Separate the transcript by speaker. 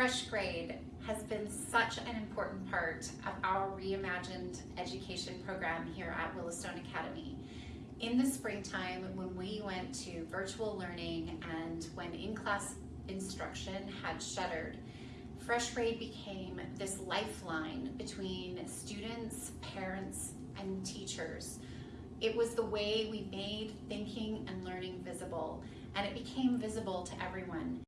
Speaker 1: FreshGrade has been such an important part of our reimagined education program here at Willowstone Academy. In the springtime, when we went to virtual learning and when in-class instruction had shuttered, FreshGrade became this lifeline between students, parents, and teachers. It was the way we made thinking and learning visible, and it became visible to everyone.